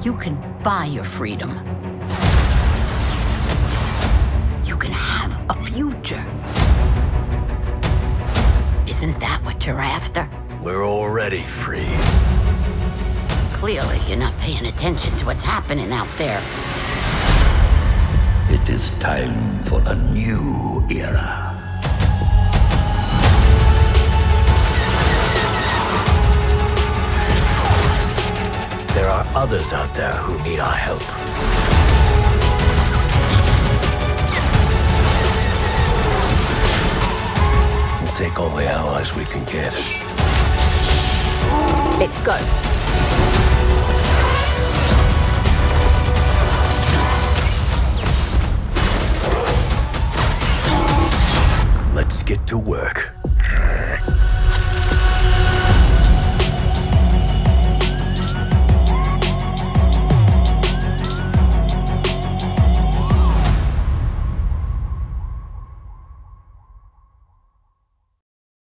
You can buy your freedom. You can have a future. Isn't that what you're after? We're already free. Clearly, you're not paying attention to what's happening out there. It is time for a new era. Others out there who need our help. We'll take all the allies we can get. Let's go. Let's get to work.